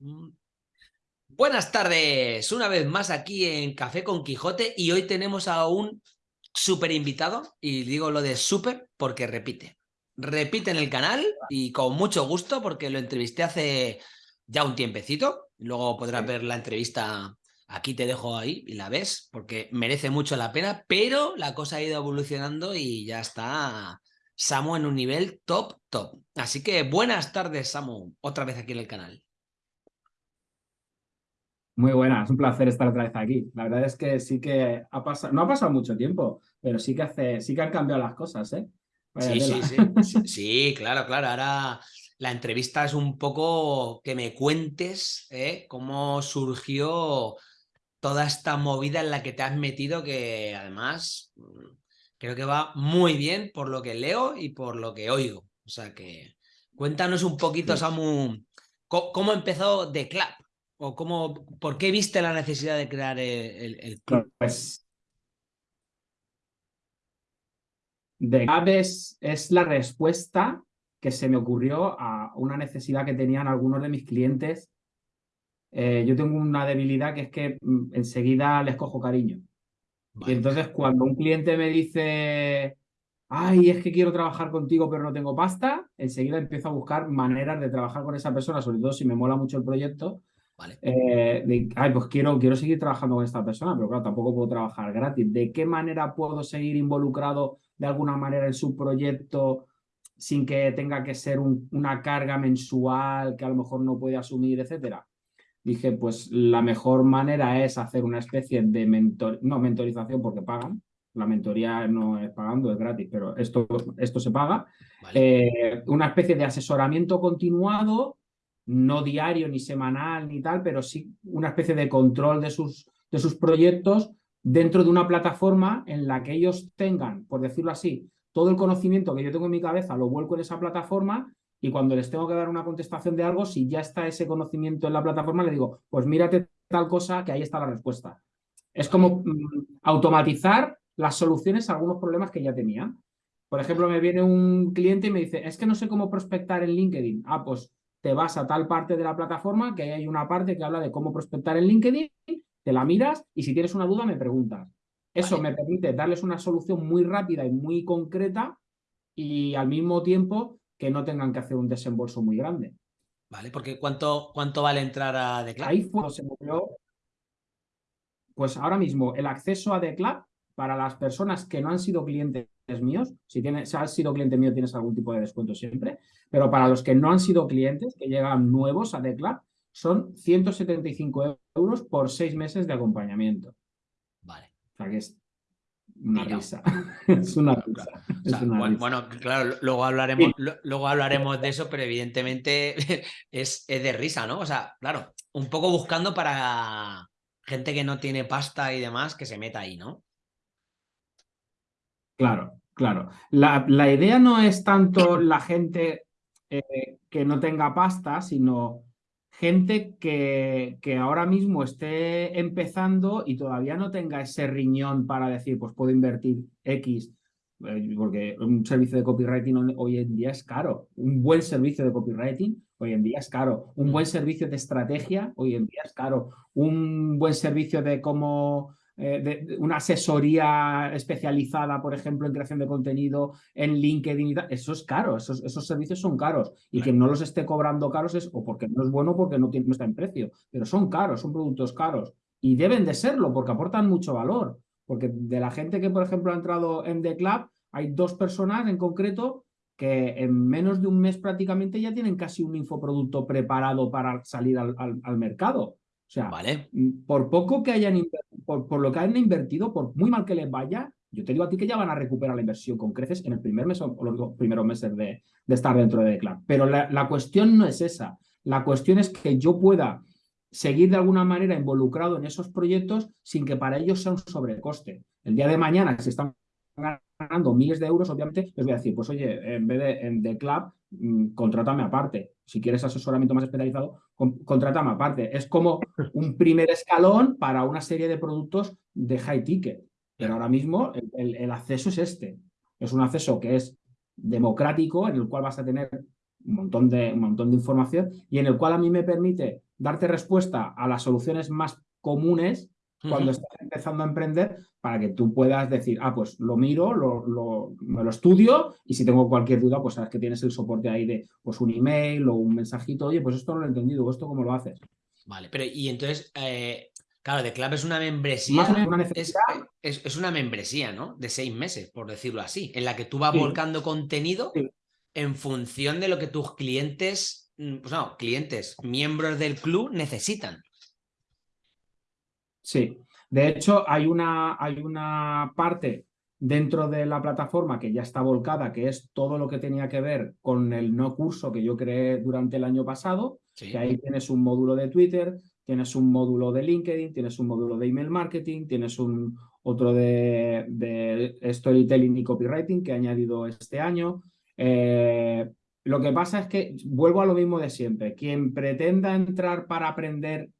Mm. Buenas tardes, una vez más aquí en Café con Quijote y hoy tenemos a un súper invitado y digo lo de súper porque repite. Repite en el canal y con mucho gusto porque lo entrevisté hace ya un tiempecito. Luego podrás ver la entrevista, aquí te dejo ahí y la ves porque merece mucho la pena, pero la cosa ha ido evolucionando y ya está Samu en un nivel top, top. Así que buenas tardes Samu, otra vez aquí en el canal. Muy buena, es un placer estar otra vez aquí. La verdad es que sí que ha pasado, no ha pasado mucho tiempo, pero sí que hace, sí que han cambiado las cosas, ¿eh? Sí, sí, sí, sí, claro, claro. Ahora la entrevista es un poco que me cuentes ¿eh? cómo surgió toda esta movida en la que te has metido, que además mm, creo que va muy bien por lo que leo y por lo que oigo. O sea que cuéntanos un poquito, Samu, cómo empezó The Club. ¿O cómo, por qué viste la necesidad de crear el, club? Pues, de Aves es la respuesta que se me ocurrió a una necesidad que tenían algunos de mis clientes. Eh, yo tengo una debilidad que es que mm, enseguida les cojo cariño. Y entonces cuando un cliente me dice, ay, es que quiero trabajar contigo pero no tengo pasta, enseguida empiezo a buscar maneras de trabajar con esa persona, sobre todo si me mola mucho el proyecto, eh, ay, pues quiero, quiero seguir trabajando con esta persona, pero claro, tampoco puedo trabajar gratis. ¿De qué manera puedo seguir involucrado de alguna manera en su proyecto sin que tenga que ser una carga mensual que a lo mejor no puede asumir, etcétera? Dije, pues la mejor manera es hacer una especie de mentor, no mentorización porque pagan, la mentoría no es pagando, es gratis, pero esto, esto se paga. Eh, una especie de asesoramiento continuado no diario ni semanal ni tal, pero sí una especie de control de sus, de sus proyectos dentro de una plataforma en la que ellos tengan, por decirlo así, todo el conocimiento que yo tengo en mi cabeza lo vuelco en esa plataforma y cuando les tengo que dar una contestación de algo, si ya está ese conocimiento en la plataforma, le digo, pues mírate tal cosa que ahí está la respuesta. Es como mm, automatizar las soluciones a algunos problemas que ya tenía. Por ejemplo, me viene un cliente y me dice, es que no sé cómo prospectar en LinkedIn. Ah, pues te vas a tal parte de la plataforma que hay una parte que habla de cómo prospectar en LinkedIn, te la miras y si tienes una duda me preguntas. Eso me permite darles una solución muy rápida y muy concreta y al mismo tiempo que no tengan que hacer un desembolso muy grande. Vale, porque ¿cuánto, cuánto vale entrar a The Ahí fue se movió, pues ahora mismo el acceso a The para las personas que no han sido clientes míos, si, tienes, si has sido cliente mío tienes algún tipo de descuento siempre, pero para los que no han sido clientes, que llegan nuevos a Decla, son 175 euros por seis meses de acompañamiento. Vale. O sea que es una risa. es una risa. bueno, claro, luego hablaremos, luego hablaremos de eso, pero evidentemente es, es de risa, ¿no? O sea, claro, un poco buscando para gente que no tiene pasta y demás que se meta ahí, ¿no? Claro, claro. La, idea no es tanto la gente eh, que no tenga pasta, sino gente que, que, ahora mismo esté empezando y todavía no tenga ese riñón para decir, pues puedo invertir X, eh, porque un servicio de copywriting hoy en día es caro. Un buen servicio de copywriting hoy en día es caro. Un buen servicio de estrategia hoy en día es caro. Un buen servicio de cómo eh, de, una asesoría especializada, por ejemplo, en creación de contenido en LinkedIn y tal, eso es caro, esos, esos servicios son caros. Y quien no los esté cobrando caros es o porque no es bueno o porque no, tiene, no está en precio, pero son caros, son productos caros. Y deben de serlo porque aportan mucho valor, porque de la gente que, por ejemplo, ha entrado en The Club, hay dos personas en concreto que en menos de un mes prácticamente ya tienen casi un infoproducto preparado para salir al, al mercado. O sea, vale. Mm, por poco que hayan por, por, lo que han invertido, por muy mal que les vaya, yo te digo a ti que ya van a recuperar la inversión con creces en el primer mes o los primeros meses de, de estar dentro de Declar. Pero la, la, cuestión no es esa. La cuestión es que yo pueda seguir de alguna manera involucrado en esos proyectos sin que para ellos sea un sobrecoste. El día de mañana, si están ganando miles de euros, obviamente les voy a decir, pues oye, en vez de en The Club, mm, contrátame aparte. Si quieres asesoramiento más especializado, contrátame aparte. Es como un primer escalón para una serie de productos de high ticket. Pero ahora mismo el, el acceso es este. Es un acceso que es democrático, en el cual vas a tener un montón, de, un montón de información y en el cual a mí me permite darte respuesta a las soluciones más comunes cuando estás empezando a emprender para que tú puedas decir, ah, pues lo miro, lo, me lo estudio y si tengo cualquier duda, pues sabes que tienes el soporte ahí de pues un email o un mensajito, oye, pues esto no lo he entendido, ¿esto cómo lo haces? Vale, pero y entonces, eh, claro, The Club es una membresía, es, una membresía, ¿no? De seis meses, por decirlo así, en la que tú vas volcando contenido en función de lo que tus clientes, mm, pues no, clientes, miembros del club necesitan. Sí, de hecho hay una, hay una parte dentro de la plataforma que ya está volcada, que es todo lo que tenía que ver con el no curso que yo creé durante el año pasado, que ahí tienes un módulo de Twitter, tienes un módulo de LinkedIn, tienes un módulo de email marketing, tienes un otro de, de storytelling y copywriting que he añadido este año. Eh, lo que pasa es que vuelvo a lo mismo de siempre. Quien pretenda entrar para aprender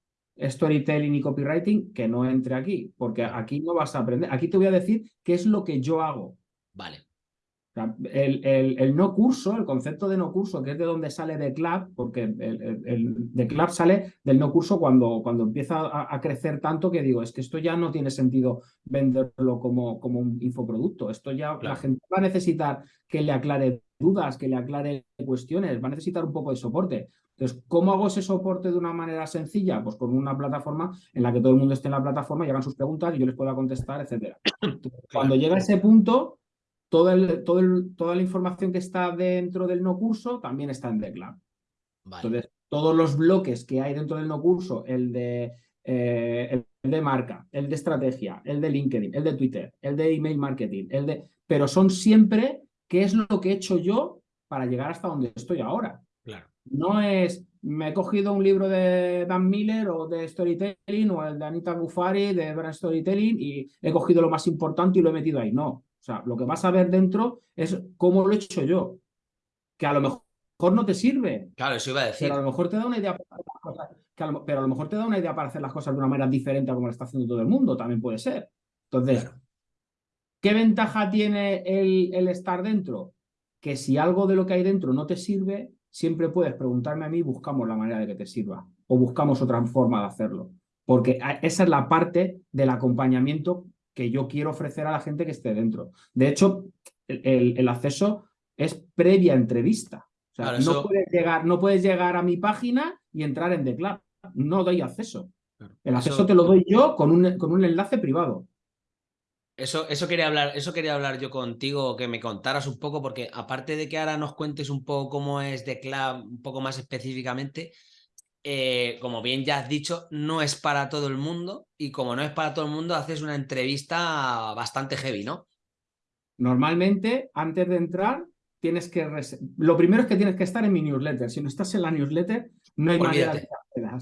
storytelling y copywriting, que no entre aquí, porque aquí no vas a aprender. Aquí te voy a decir qué es lo que yo hago. Vale. El, el, no curso, el concepto de no curso, que es de donde sale The Club, porque el, el The Club sale del no curso cuando, cuando empieza a, crecer tanto que digo, es que esto ya no tiene sentido venderlo como, como un infoproducto. Esto ya la gente va a necesitar que le aclare dudas, que le aclare cuestiones, va a necesitar un poco de soporte. Entonces, ¿cómo hago ese soporte de una manera sencilla? Pues con una plataforma en la que todo el mundo esté en la plataforma y hagan sus preguntas y yo les pueda contestar, etcétera. Cuando llega a ese punto, todo el, todo toda la información que está dentro del no curso también está en The Entonces, todos los bloques que hay dentro del no curso, el de, eh, el de marca, el de estrategia, el de LinkedIn, el de Twitter, el de email marketing, el de... Pero son siempre qué es lo que he hecho yo para llegar hasta donde estoy ahora. No es, me he cogido un libro de Dan Miller o de Storytelling o el de Anita Buffari de Brand Storytelling y he cogido lo más importante y lo he metido ahí. No. O sea, lo que vas a ver dentro es cómo lo he hecho yo. Que a lo mejor no te sirve. Claro, eso iba a decir. Pero a lo mejor te da una idea para hacer las cosas, pero a lo mejor te da una idea para hacer las cosas de una manera diferente a como lo está haciendo todo el mundo. También puede ser. Entonces, ¿qué ventaja tiene el, el estar dentro? Que si algo de lo que hay dentro no te sirve, siempre puedes preguntarme a mí y buscamos la manera de que te sirva o buscamos otra forma de hacerlo. Porque esa es la parte del acompañamiento que yo quiero ofrecer a la gente que esté dentro. De hecho, el, acceso es previa entrevista. O sea, no, puedes llegar, no puedes llegar a mi página y entrar en The Club. No doy acceso. El acceso te lo doy yo con un, con un enlace privado. Eso, eso, quería hablar, eso quería hablar yo contigo, que me contaras un poco, porque aparte de que ahora nos cuentes un poco cómo es The Club, un poco más específicamente, eh, como bien ya has dicho, no es para todo el mundo y como no es para todo el mundo, haces una entrevista bastante heavy, ¿no? Normalmente, antes de entrar, tienes que... Lo primero es que tienes que estar en mi newsletter. Si no estás en la newsletter, no hay manera de o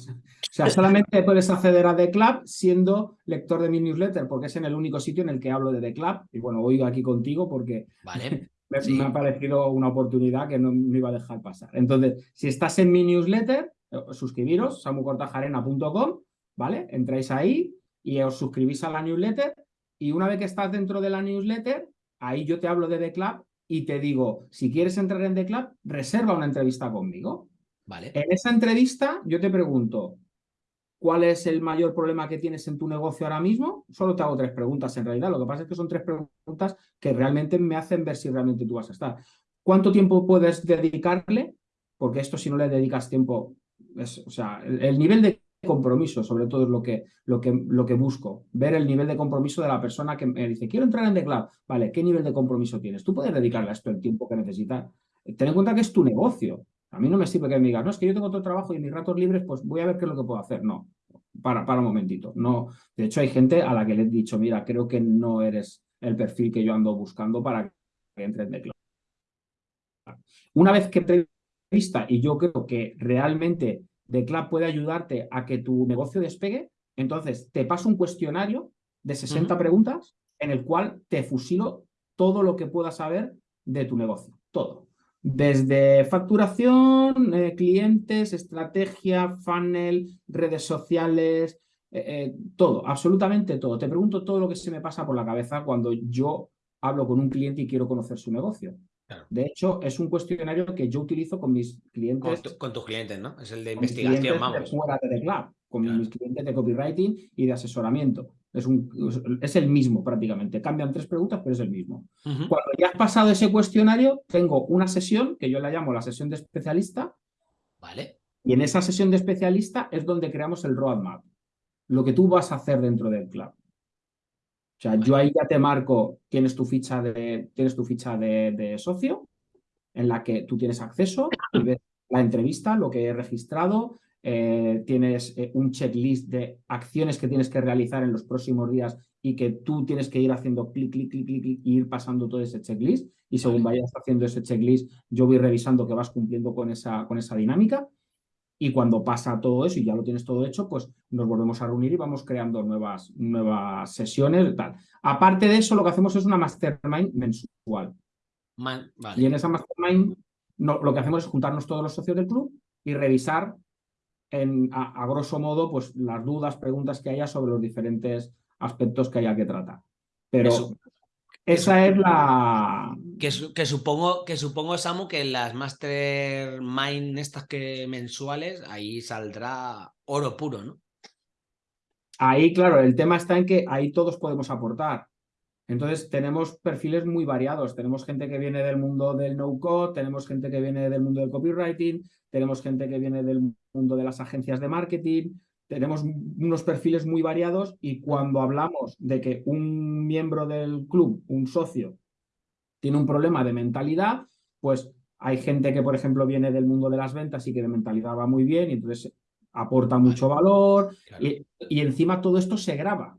sea, solamente puedes acceder a The Club siendo lector de mi newsletter, porque es en el único sitio en el que hablo de The Club. Y bueno, voy aquí contigo porque vale. me, ha parecido una oportunidad que no me iba a dejar pasar. Entonces, si estás en mi newsletter, eh, suscribiros, samucortajarena.com, ¿vale? Entráis ahí y os suscribís a la newsletter. Y una vez que estás dentro de la newsletter, ahí yo te hablo de The Club y te digo, si quieres entrar en The Club, reserva una entrevista conmigo. En esa entrevista yo te pregunto, ¿cuál es el mayor problema que tienes en tu negocio ahora mismo? Solo te hago tres preguntas en realidad. Lo que pasa es que son tres preguntas que realmente me hacen ver si realmente tú vas a estar. ¿Cuánto tiempo puedes dedicarle? Porque esto si no le dedicas tiempo, es, o sea, el, nivel de compromiso, sobre todo es lo que, lo, que, lo que busco, ver el nivel de compromiso de la persona que me dice, quiero entrar en The Club, vale, ¿qué nivel de compromiso tienes? Tú puedes dedicarle a esto el tiempo que necesitas. Ten en cuenta que es tu negocio, a mí no me sirve que me digas, no, es que yo tengo otro trabajo y en mis ratos libres, pues voy a ver qué es lo que puedo hacer. No, para, para un momentito. No. De hecho, hay gente a la que le he dicho, mira, creo que no eres el perfil que yo ando buscando para que entre en The Una vez que entrevista, y yo creo que realmente The Club puede ayudarte a que tu negocio despegue, entonces te paso un cuestionario de 60 preguntas en el cual te fusilo todo lo que puedas saber de tu negocio. Todo. Desde facturación, eh, clientes, estrategia, funnel, redes sociales, eh, eh, todo, absolutamente todo. Te pregunto todo lo que se me pasa por la cabeza cuando yo hablo con un cliente y quiero conocer su negocio. De hecho, es un cuestionario que yo utilizo con mis clientes. Con, tus clientes, ¿no? Es el de investigación, vamos. fuera de Club, con mis clientes de copywriting y de asesoramiento. Es, un, es el mismo prácticamente. Cambian tres preguntas, pero es el mismo. Cuando ya has pasado ese cuestionario, tengo una sesión que yo la llamo la sesión de especialista. Vale. Y en esa sesión de especialista es donde creamos el roadmap. Lo que tú vas a hacer dentro del club. O sea, yo ahí ya te marco, tienes tu ficha de, tienes tu ficha de, socio, en la que tú tienes acceso, y ves la entrevista, lo que he registrado, eh, tienes eh, un checklist de acciones que tienes que realizar en los próximos días y que tú tienes que ir haciendo clic, clic, clic, clic, clic y ir pasando todo ese checklist. Y según vayas haciendo ese checklist, yo voy revisando que vas cumpliendo con esa, con esa dinámica. Y cuando pasa todo eso y ya lo tienes todo hecho, pues nos volvemos a reunir y vamos creando nuevas, nuevas sesiones. Tal. Aparte de eso, lo que hacemos es una mastermind mensual. Y en esa mastermind lo que hacemos es juntarnos todos los socios del club y revisar en, a, grosso modo pues, las dudas, preguntas que haya sobre los diferentes aspectos que haya que tratar. Pero esa es la... Que, que, supongo, que supongo, Samu, que en las mastermind estas que mensuales, ahí saldrá oro puro, ¿no? Ahí, claro, el tema está en que ahí todos podemos aportar. Entonces, tenemos perfiles muy variados. Tenemos gente que viene del mundo del no-code, tenemos gente que viene del mundo del copywriting, tenemos gente que viene del mundo de las agencias de marketing, tenemos unos perfiles muy variados y cuando hablamos de que un miembro del club, un socio, tiene un problema de mentalidad, pues hay gente que, por ejemplo, viene del mundo de las ventas y que de mentalidad va muy bien y entonces aporta mucho valor y, y, encima todo esto se graba.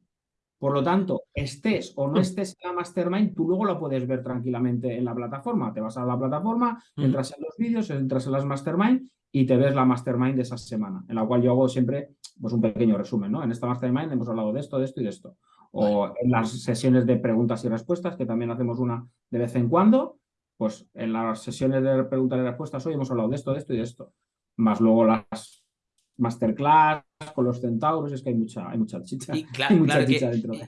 Por lo tanto, estés o no estés en la mastermind, tú luego lo puedes ver tranquilamente en la plataforma. Te vas a la plataforma, entras en los vídeos, entras en las mastermind y te ves la mastermind de esa semana, en la cual yo hago siempre pues, un pequeño resumen. ¿no? En esta mastermind hemos hablado de esto, de esto y de esto. O en las sesiones de preguntas y respuestas, que también hacemos una de vez en cuando, pues en las sesiones de preguntas y respuestas hoy hemos hablado de esto, de esto y de esto. Más luego las masterclass con los centauros, es que hay mucha, hay mucha chicha. Y, claro,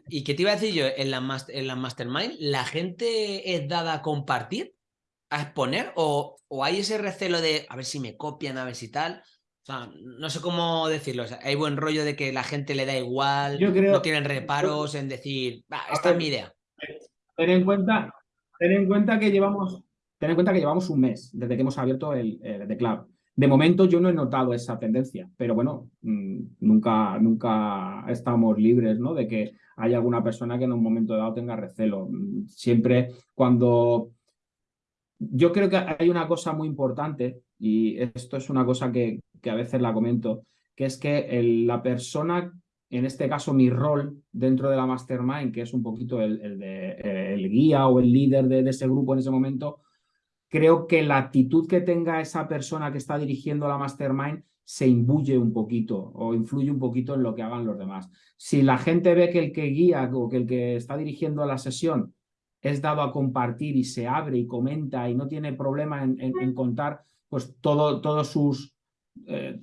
y, qué te iba a decir yo, en la, en la mastermind, ¿la gente es dada a compartir? a exponer o, o, hay ese recelo de a ver si me copian, a ver si tal. O sea, no sé cómo decirlo. hay buen rollo de que la gente le da igual, no tienen reparos en decir, esta es mi idea. Ten en cuenta, ten en cuenta que llevamos, ten en cuenta que llevamos un mes desde que hemos abierto el, el Club. De momento yo no he notado esa tendencia, pero bueno, mm, nunca, nunca estamos libres ¿no? de que haya alguna persona que en un momento dado tenga recelo. Siempre cuando yo creo que hay una cosa muy importante, y esto es una cosa que, a veces la comento, que es que la persona, en este caso mi rol dentro de la mastermind, que es un poquito el, de, el guía o el líder de, ese grupo en ese momento, creo que la actitud que tenga esa persona que está dirigiendo la mastermind se imbuye un poquito o influye un poquito en lo que hagan los demás. Si la gente ve que el que guía o que el que está dirigiendo la sesión es dado a compartir y se abre y comenta y no tiene problema en, contar pues todo, todos sus eh,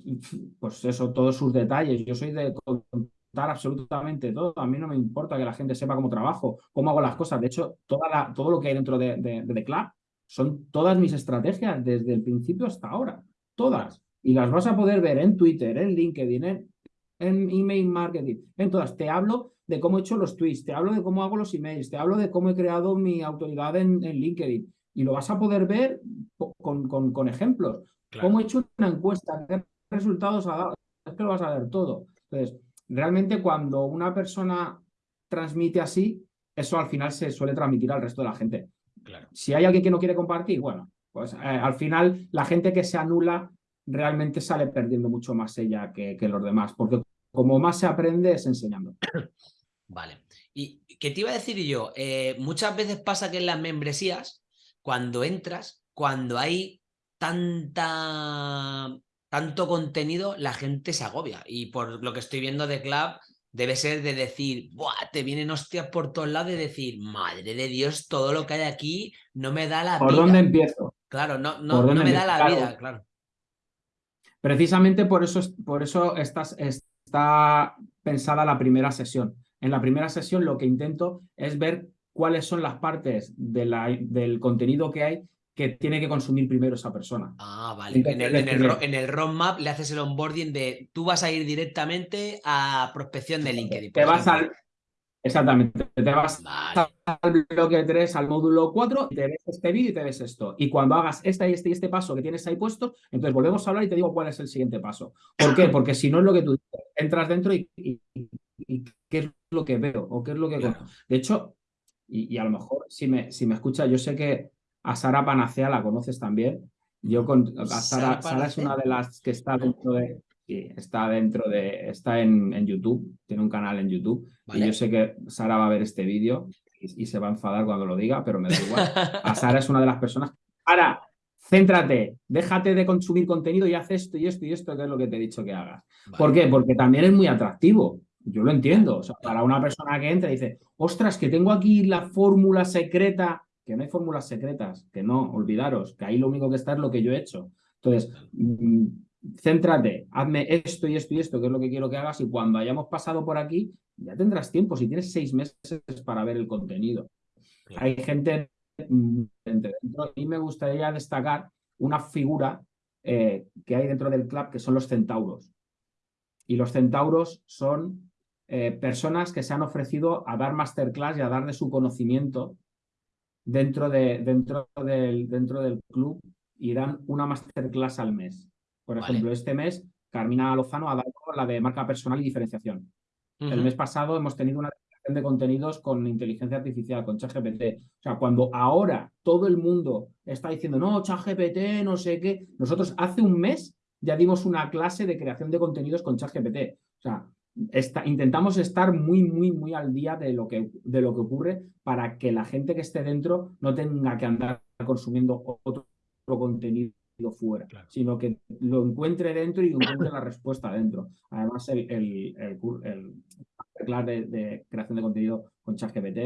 pues eso, todos sus detalles. Yo soy de contar absolutamente todo. A mí no me importa que la gente sepa cómo trabajo, cómo hago las cosas. De hecho, toda todo lo que hay dentro de, de, de The Club son todas mis estrategias desde el principio hasta ahora. Todas. Y las vas a poder ver en Twitter, en LinkedIn, en, en email marketing, en todas. Te hablo de cómo he hecho los tweets, te hablo de cómo hago los emails, te hablo de cómo he creado mi autoridad en, LinkedIn. Y lo vas a poder ver con, con, ejemplos. Cómo he hecho una encuesta, qué resultados ha dado. Es que lo vas a ver todo. Entonces, realmente cuando una persona transmite así, eso al final se suele transmitir al resto de la gente. Claro. Si hay alguien que no quiere compartir, bueno, pues eh, al final la gente que se anula realmente sale perdiendo mucho más ella que, que los demás, porque como más se aprende es enseñando. Vale. ¿Y qué te iba a decir yo? Eh, muchas veces pasa que en las membresías, cuando entras, cuando hay tanta tanto contenido, la gente se agobia. Y por lo que estoy viendo de Club, debe ser de decir, Buah, te vienen hostias por todos lados, de decir, madre de Dios, todo lo que hay aquí no me da la ¿Por vida. ¿Por dónde empiezo? Claro, no, no, no me da la vida, claro. Precisamente por eso, por eso está pensada la primera sesión. En la primera sesión lo que intento es ver cuáles son las partes de la, del contenido que hay que tiene que consumir primero esa persona. Ah, vale. En el, en, el, roadmap le haces el onboarding de tú vas a ir directamente a prospección de LinkedIn. Te vas al, Exactamente. Te vas al bloque 3, al módulo 4, y te ves este vídeo y te ves esto. Y cuando hagas este y este y este paso que tienes ahí puesto, entonces volvemos a hablar y te digo cuál es el siguiente paso. ¿Por qué? Porque si no es lo que tú entras dentro y, qué es lo que veo o qué es lo que... De hecho, y, a lo mejor si me, si me escucha, yo sé que a Sara Panacea la conoces también. Yo con Sara, Sara es una de las que está dentro de, está dentro de, está en, en, YouTube, tiene un canal en YouTube. Y yo sé que Sara va a ver este vídeo y, se va a enfadar cuando lo diga, pero me da igual. A Sara es una de las personas. Ahora, céntrate, déjate de consumir contenido y haz esto y esto y esto, que es lo que te he dicho que hagas. ¿Por qué? Porque también es muy atractivo. Yo lo entiendo. O sea, para una persona que entra y dice, ostras, que tengo aquí la fórmula secreta, que no hay fórmulas secretas, que no, olvidaros, que ahí lo único que está es lo que yo he hecho. Entonces, mm, céntrate, hazme esto y esto y esto, que es lo que quiero que hagas, y cuando hayamos pasado por aquí, ya tendrás tiempo, si tienes seis meses para ver el contenido. Hay gente mm, dentro. A mí me gustaría destacar una figura eh, que hay dentro del club, que son los centauros. Y los centauros son eh, personas que se han ofrecido a dar masterclass y a dar de su conocimiento dentro, de, dentro, del, dentro del club y dan una masterclass al mes. Por ejemplo, este mes Carmina Lozano ha dado la de marca personal y diferenciación. El mes pasado hemos tenido una de contenidos con inteligencia artificial, con ChatGPT. O sea, cuando ahora todo el mundo está diciendo, no, ChatGPT, no sé qué, nosotros hace un mes ya dimos una clase de creación de contenidos con ChatGPT. O sea, intentamos estar muy, muy, muy al día de lo, que, de lo que ocurre para que la gente que esté dentro no tenga que andar consumiendo otro contenido fuera, sino que lo encuentre dentro y encuentre la respuesta dentro. Además, el, el, el, de, de, creación de contenido con ChatGPT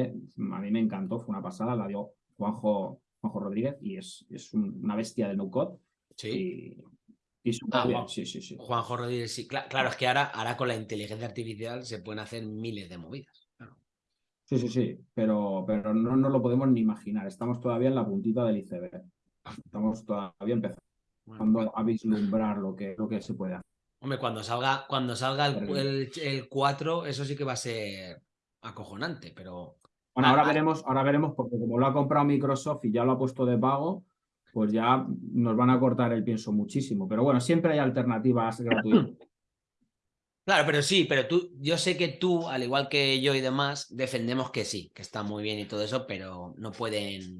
a mí me encantó, fue una pasada, la dio Juanjo, Juanjo Rodríguez y es, es una bestia de no-code. Sí. Y, ah, sí, sí, sí. Juanjo Rodríguez, sí. Claro, es que ahora, ahora con la inteligencia artificial se pueden hacer miles de movidas. Sí, sí, sí, pero, pero no, no lo podemos ni imaginar. Estamos todavía en la puntita del iceberg. Estamos todavía empezando a vislumbrar lo que, lo que se puede hacer. Hombre, cuando salga, cuando salga el, el, 4, eso sí que va a ser acojonante, pero. Bueno, ahora veremos, ahora veremos, porque como lo ha comprado Microsoft y ya lo ha puesto de pago, pues ya nos van a cortar el pienso muchísimo. Pero bueno, siempre hay alternativas gratuitas. Claro, pero sí, pero tú, yo sé que tú, al igual que yo y demás, defendemos que sí, que está muy bien y todo eso, pero no pueden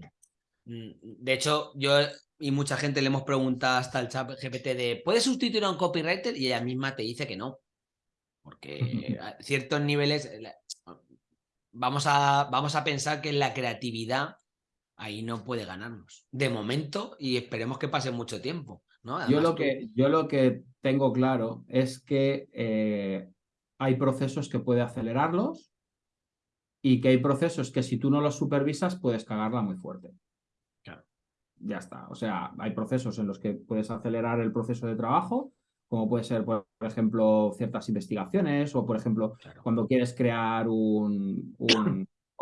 Mm, de hecho, yo y mucha gente le hemos preguntado hasta el chat GPT de ¿puedes sustituir a un copywriter? Y ella misma te dice que no. Porque a ciertos niveles vamos a, vamos a pensar que la creatividad ahí no puede ganarnos. De momento, y esperemos que pase mucho tiempo. ¿no? yo, lo que, yo lo que tengo claro es que eh, hay procesos que puede acelerarlos y que hay procesos que si tú no los supervisas puedes cagarla muy fuerte ya está. O sea, hay procesos en los que puedes acelerar el proceso de trabajo, como puede ser, por ejemplo, ciertas investigaciones o, por ejemplo, cuando quieres crear un,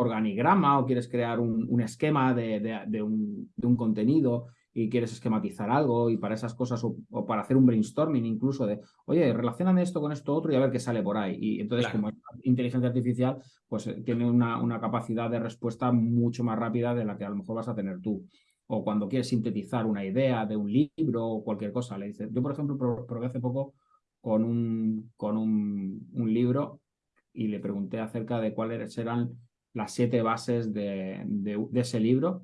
organigrama o quieres crear un, esquema de, un, contenido y quieres esquematizar algo y para esas cosas o, para hacer un brainstorming incluso de, oye, relacioname esto con esto otro y a ver qué sale por ahí. Y entonces, como es inteligencia artificial, pues eh, tiene una, una capacidad de respuesta mucho más rápida de la que a lo mejor vas a tener tú o cuando quieres sintetizar una idea de un libro o cualquier cosa. Le dices, yo por ejemplo probé hace poco con un, con un, libro y le pregunté acerca de cuáles eran las siete bases de, ese libro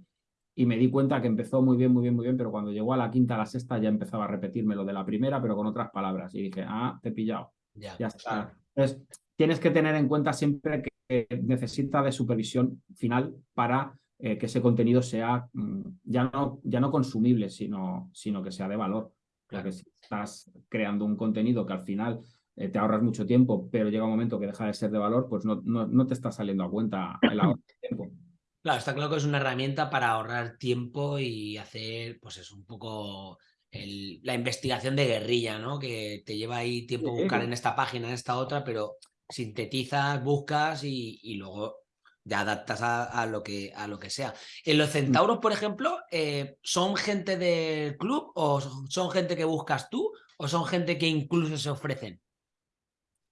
y me di cuenta que empezó muy bien, muy bien, muy bien, pero cuando llegó a la quinta, a la sexta ya empezaba a repetirme lo de la primera, pero con otras palabras. Y dije, ah, te he pillado. Ya, está. Entonces, tienes que tener en cuenta siempre que necesita de supervisión final para eh, que ese contenido sea mm, ya, no, ya no consumible, sino, sino que sea de valor. Porque si estás creando un contenido que al final eh, te ahorras mucho tiempo, pero llega un momento que deja de ser de valor, pues no, no, te está saliendo a cuenta el ahorro de tiempo. Claro, está claro que es una herramienta para ahorrar tiempo y hacer, pues es un poco la investigación de guerrilla, ¿no? Que te lleva ahí tiempo buscar en esta página, en esta otra, pero sintetizas, buscas y, y luego ya adaptas a, lo, que, a lo que sea. ¿En los centauros, por ejemplo, eh, son gente del club o son gente que buscas tú o son gente que incluso se ofrecen?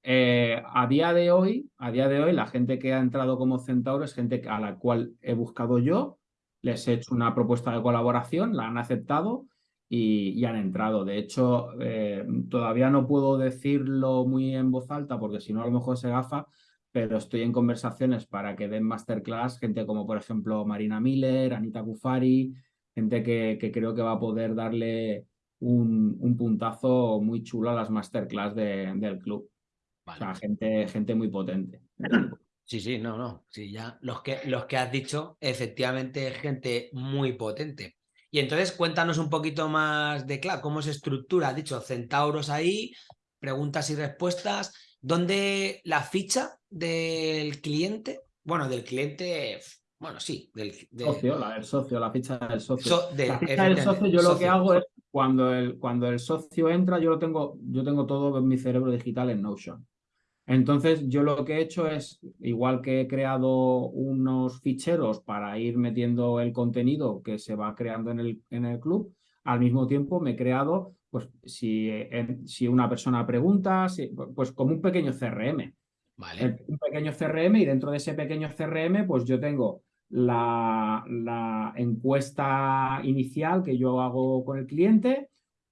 Eh, a día de hoy, a día de hoy, la gente que ha entrado como centauro es gente a la cual he buscado yo, les he hecho una propuesta de colaboración, la han aceptado y, han entrado. De hecho, eh, todavía no puedo decirlo muy en voz alta porque si no a lo mejor se gafa, pero estoy en conversaciones para que den masterclass gente como por ejemplo Marina Miller, Anita Kufari, gente que, creo que va a poder darle un, puntazo muy chulo a las masterclass del club. O sea, gente, gente muy potente. Sí, sí, no, no. Sí, ya los que, los que has dicho, efectivamente, gente muy potente. Y entonces cuéntanos un poquito más de, claro, cómo se estructura. Has dicho centauros ahí, preguntas y respuestas. ¿Dónde la ficha del cliente? Bueno, del cliente, bueno, sí. Del, socio, la del socio, la ficha del socio. la ficha del socio, yo lo que hago es cuando el, cuando el socio entra, yo lo tengo, yo tengo todo en mi cerebro digital en Notion. Entonces, yo lo que he hecho es, igual que he creado unos ficheros para ir metiendo el contenido que se va creando en el, en el club, al mismo tiempo me he creado, pues, si, si una persona pregunta, pues como un pequeño CRM. Vale. Un pequeño CRM y dentro de ese pequeño CRM, pues yo tengo la, la encuesta inicial que yo hago con el cliente,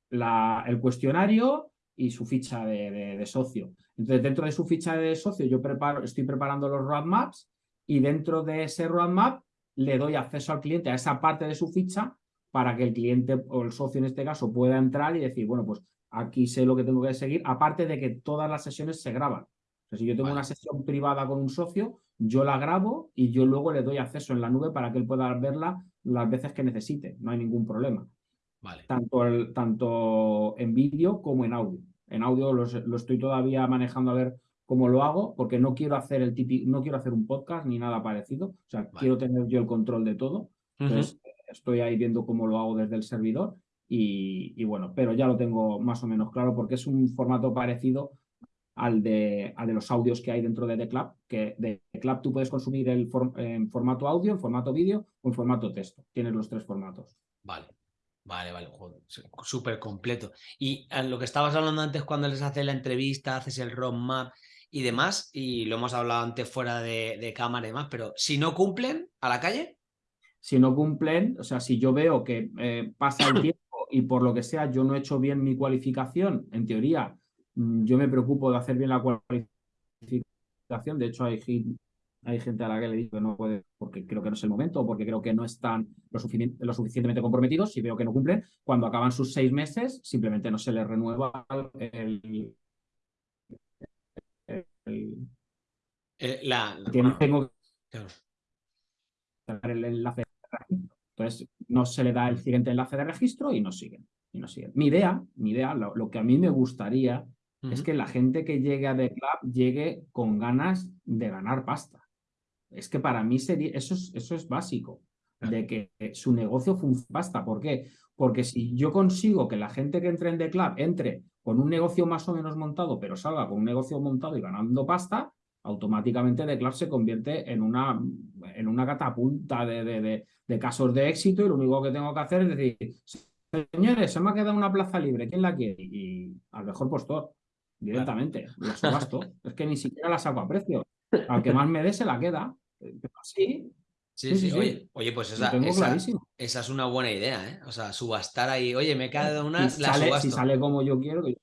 la, el cuestionario y su ficha de, socio. Entonces, dentro de su ficha de socio, yo preparo, estoy preparando los roadmaps y dentro de ese roadmap le doy acceso al cliente a esa parte de su ficha para que el cliente o el socio en este caso pueda entrar y decir, bueno, pues aquí sé lo que tengo que seguir, aparte de que todas las sesiones se graban. O si yo tengo una sesión privada con un socio, yo la grabo y yo luego le doy acceso en la nube para que él pueda verla las veces que necesite, no hay ningún problema. Tanto, el, tanto en vídeo como en audio. En audio lo estoy todavía manejando a ver cómo lo hago, porque no quiero hacer el típico, no quiero hacer un podcast ni nada parecido. O sea, quiero tener yo el control de todo. Entonces, estoy ahí viendo cómo lo hago desde el servidor. Y, bueno, pero ya lo tengo más o menos claro porque es un formato parecido al de, al de los audios que hay dentro de The Club, que de The Club tú puedes consumir el en formato audio, en formato vídeo o en formato texto. Tienes los tres formatos. Vale. Vale, vale, súper completo. Y lo que estabas hablando antes cuando les haces la entrevista, haces el roadmap y demás, y lo hemos hablado antes fuera de, cámara y demás, pero si no cumplen, ¿a la calle? Si no cumplen, o sea, si yo veo que eh, pasa el tiempo y por lo que sea yo no he hecho bien mi cualificación, en teoría, mm, yo me preocupo de hacer bien la cualificación. De hecho, hay hay gente a la que le digo que no puede porque creo que no es el momento o porque creo que no están lo, suficientemente comprometidos y veo que no cumplen. Cuando acaban sus seis meses, simplemente no se les renueva el... Eh, la, Tengo el enlace de registro. Entonces, no se le da el siguiente enlace de registro y no siguen. Y no siguen. Mi idea, mi idea lo, que a mí me gustaría es que la gente que llegue a The Club llegue con ganas de ganar pasta es que para mí sería, eso, es, eso es básico, de que su negocio funcione. Basta, ¿por qué? Porque si yo consigo que la gente que entre en The Club entre con un negocio más o menos montado, pero salga con un negocio montado y ganando pasta, automáticamente The Club se convierte en una, en una catapulta de, casos de éxito y lo único que tengo que hacer es decir, señores, se me ha quedado una plaza libre, ¿quién la quiere? Y al mejor postor, directamente, la subasto. es que ni siquiera la saco a precio. Al que más me dé se la queda. Sí. Sí, sí, Oye, oye, pues esa, esa, es una buena idea, ¿eh? O sea, subastar ahí, oye, me cae una, si la sale, Si sale como yo quiero, que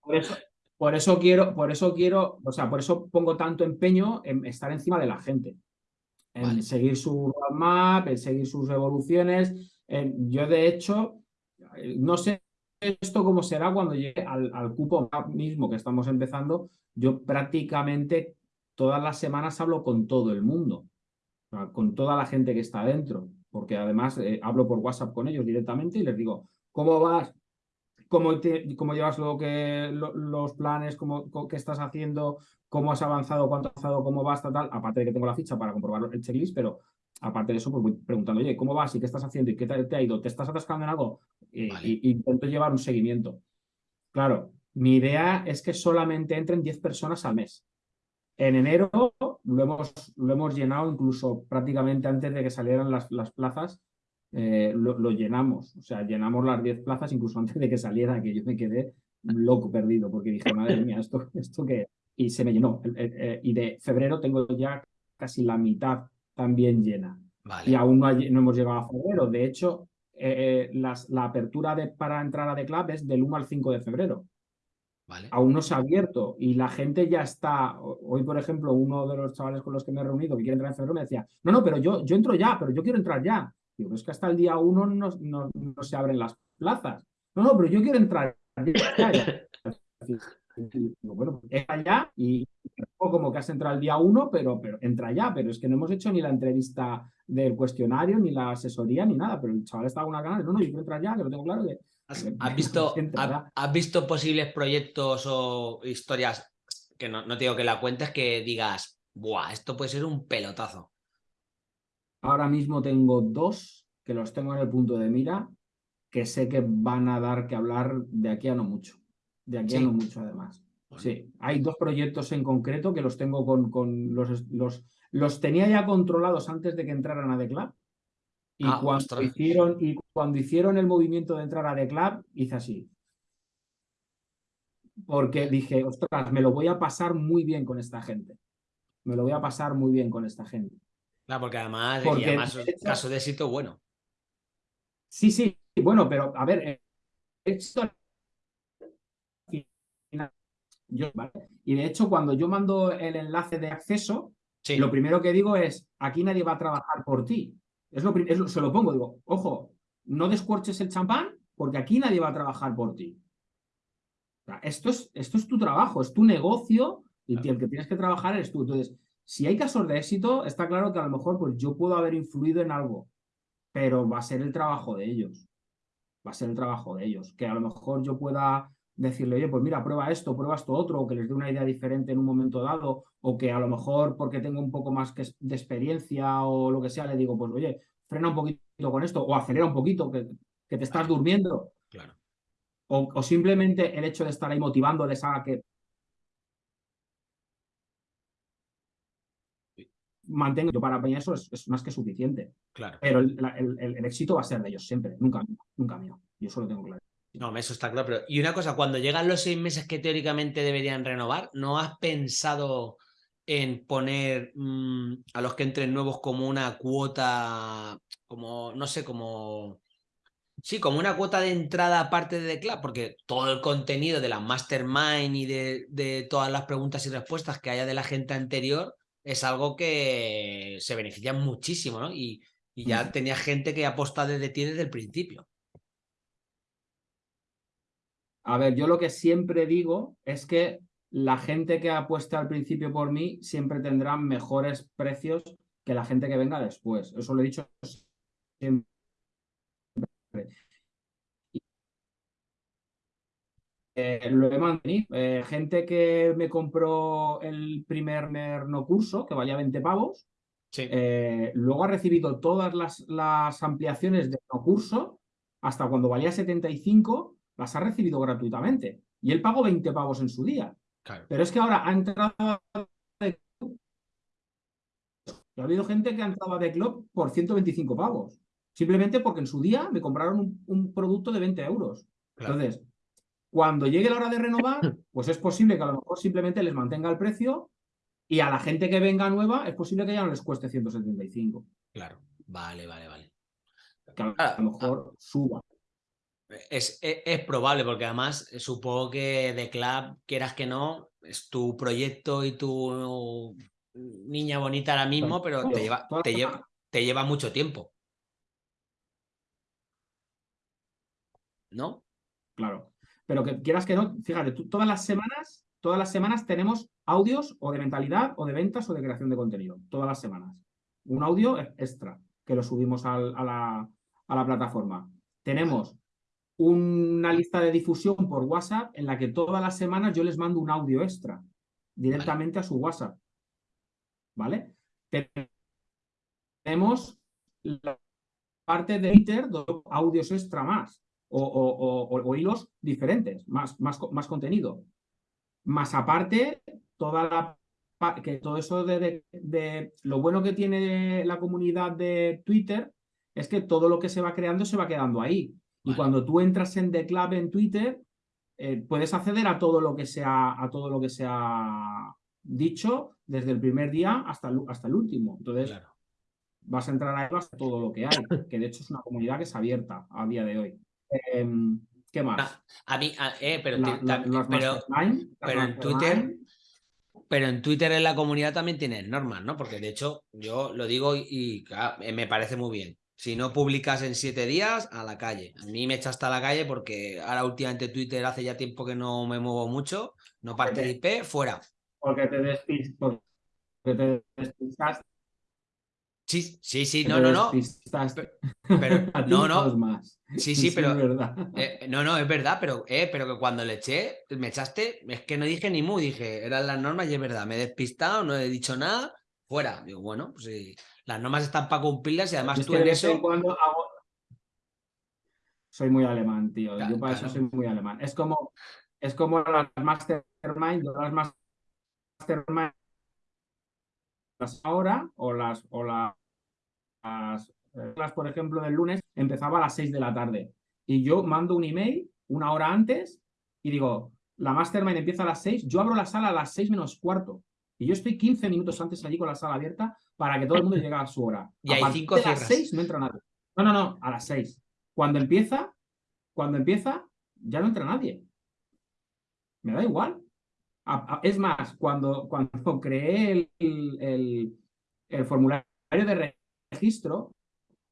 por eso, por eso quiero, por eso quiero, o sea, por eso pongo tanto empeño en estar encima de la gente, en seguir su roadmap, en seguir sus evoluciones. yo, de hecho, no sé esto cómo será cuando llegue al, al cupo mismo que estamos empezando. Yo prácticamente todas las semanas hablo con todo el mundo, con toda la gente que está dentro, porque además eh, hablo por WhatsApp con ellos directamente y les digo, ¿cómo vas? ¿Cómo, cómo llevas lo que, los planes? Cómo, ¿Qué estás haciendo? ¿Cómo has avanzado? ¿Cuánto has avanzado? ¿Cómo vas? Tal, Aparte de que tengo la ficha para comprobar el checklist, pero aparte de eso, pues voy preguntando, oye, ¿cómo vas? ¿Y qué estás haciendo? ¿Y qué te, ha ido? ¿Te estás atascando en algo? Y, intento llevar un seguimiento. Claro, mi idea es que solamente entren 10 personas al mes En enero lo hemos, lo hemos llenado incluso prácticamente antes de que salieran las, las plazas, eh, lo, llenamos. O sea, llenamos las 10 plazas incluso antes de que saliera, que yo me quedé loco perdido porque dije, madre mía, esto, esto que... Y se me llenó. y de febrero tengo ya casi la mitad también llena. Y aún no, hemos llegado a febrero. De hecho, eh, eh, la apertura de, para entrar a The Club es del 1 al 5 de febrero. Aún no se ha abierto y la gente ya está. Hoy, por ejemplo, uno de los chavales con los que me he reunido que quiere entrar en febrero me decía: No, no, pero yo, yo entro ya, pero yo quiero entrar ya. Digo, es que hasta el día 1 no, no, se abren las plazas. No, no, pero yo quiero entrar ya. bueno, entra ya y como que has entrado el día 1, pero, pero entra ya, pero es que no hemos hecho ni la entrevista del cuestionario, ni la asesoría, ni nada, pero el chaval está con una ganas, no, no, yo quiero entrar ya, que lo tengo claro que ¿Has, visto, has, visto posibles proyectos o historias que no, no te digo que la cuentes que digas, Buah, esto puede ser un pelotazo? Ahora mismo tengo dos que los tengo en el punto de mira que sé que van a dar que hablar de aquí a no mucho. De aquí a no mucho, además. Sí, hay dos proyectos en concreto que los tengo con, con los, los, los tenía ya controlados antes de que entraran a The Club y, ah, cuando hicieron, y cuando hicieron el movimiento de entrar a The Club, hice así. Porque dije, ostras, me lo voy a pasar muy bien con esta gente. Me lo voy a pasar muy bien con esta gente. Claro, porque además, porque, además caso de éxito bueno. Sí, sí, bueno, pero a ver, esto y de hecho, cuando yo mando el enlace de acceso, lo primero que digo es, aquí nadie va a trabajar por ti. Es lo, se lo pongo, digo, ojo, no descorches el champán porque aquí nadie va a trabajar por ti. esto, es, esto es tu trabajo, es tu negocio y el que tienes que trabajar eres tú. Entonces, si hay casos de éxito, está claro que a lo mejor pues, yo puedo haber influido en algo, pero va a ser el trabajo de ellos. Va a ser el trabajo de ellos. Que a lo mejor yo pueda decirle, oye, pues mira, prueba esto, prueba esto otro, o que les dé una idea diferente en un momento dado, o que a lo mejor porque tengo un poco más de experiencia o lo que sea, le digo, pues oye, frena un poquito con esto, o acelera un poquito, que, que te estás durmiendo. Claro. O, simplemente el hecho de estar ahí motivándoles a que mantenga, para mí eso es, más que suficiente. Claro. Pero el, el, éxito va a ser de ellos siempre, nunca, nunca mío. Yo eso lo tengo claro. No, eso está claro. Pero, y una cosa, cuando llegan los seis meses que teóricamente deberían renovar, ¿no has pensado en poner mm, a los que entren nuevos como una cuota, como, no sé, como... Sí, como una cuota de entrada aparte de The Club, porque todo el contenido de la Mastermind y de, de todas las preguntas y respuestas que haya de la gente anterior es algo que se beneficia muchísimo, ¿no? Y, y ya tenía gente que aposta desde ti desde el principio. A ver, yo lo que siempre digo es que la gente que apuesta al principio por mí siempre tendrá mejores precios que la gente que venga después. Eso lo he dicho siempre. Eh, lo he mantenido. Eh, gente que me compró el primer no curso, que valía 20 pavos, eh, luego ha recibido todas las, las ampliaciones de no curso hasta cuando valía 75 las ha recibido gratuitamente. Y él pagó 20 pavos en su día. Pero es que ahora ha entrado ha habido gente que ha entrado a The Club por 125 pavos. Simplemente porque en su día me compraron un, producto de 20 euros. Entonces, cuando llegue la hora de renovar, pues es posible que a lo mejor simplemente les mantenga el precio y a la gente que venga nueva es posible que ya no les cueste 175. Claro, vale, vale, vale. Que a lo mejor suba. Es, e, es, probable, porque además eh, supongo que The Club, quieras que no, es tu proyecto y tu niña bonita ahora mismo, pero te lleva, te lleva, te lleva mucho tiempo. ¿No? Claro. Pero que quieras que no, fíjate, todas las semanas, todas las semanas tenemos audios o de mentalidad o de ventas o de creación de contenido. Todas las semanas. Un audio extra que lo subimos a, la, a la plataforma. Tenemos una lista de difusión por WhatsApp en la que todas las semanas yo les mando un audio extra directamente a su WhatsApp. ¿Vale? Tenemos la parte de Twitter, audios extra más o, hilos diferentes, más, más, más contenido. Más aparte, toda la que todo eso de, lo bueno que tiene la comunidad de Twitter es que todo lo que se va creando se va quedando ahí. Y cuando tú entras en The Club en Twitter, eh, puedes acceder a todo lo que se ha, a todo lo que se ha dicho desde el primer día hasta el, hasta el último. Entonces, vas a entrar ahí hasta todo lo que hay, que de hecho es una comunidad que es abierta a día de hoy. Em, ¿Qué más? Ah, a, mí, eh, pero, pero, en Twitter, pero en Twitter en la comunidad también tienes normas, ¿no? Porque de hecho yo lo digo y, me parece muy bien. Si no publicas en siete días, a la calle. A mí me echa hasta la calle porque ahora últimamente Twitter hace ya tiempo que no me muevo mucho, no participé, fuera. Porque te, despistas, porque te despistas Sí, sí, sí, no, no, no. Pero, no, no. Sí, sí, pero. Eh, no, no, es verdad, pero, eh, pero que cuando le eché, me echaste, es que no dije ni mu, dije, eran las normas y es verdad, me he despistado, no he dicho nada, fuera. Digo, bueno, pues sí, las normas están para cumplirlas y además tú en eso. Soy muy alemán, tío. Yo para eso soy muy alemán. Es como, es como las mastermind, las mastermind ahora o las o las las, por ejemplo, del lunes empezaba a las 6 de la tarde. Y yo mando un email una hora antes y digo, la mastermind empieza a las 6, yo abro la sala a las 6 menos cuarto. Y yo estoy 15 minutos antes allí con la sala abierta para que todo el mundo llegue a su hora. Y a cinco de las 6 no entra nadie. No, no, no, a las 6. Cuando empieza, cuando empieza, ya no entra nadie. Me da igual. Es más, cuando, cuando creé el, el, el formulario de registro,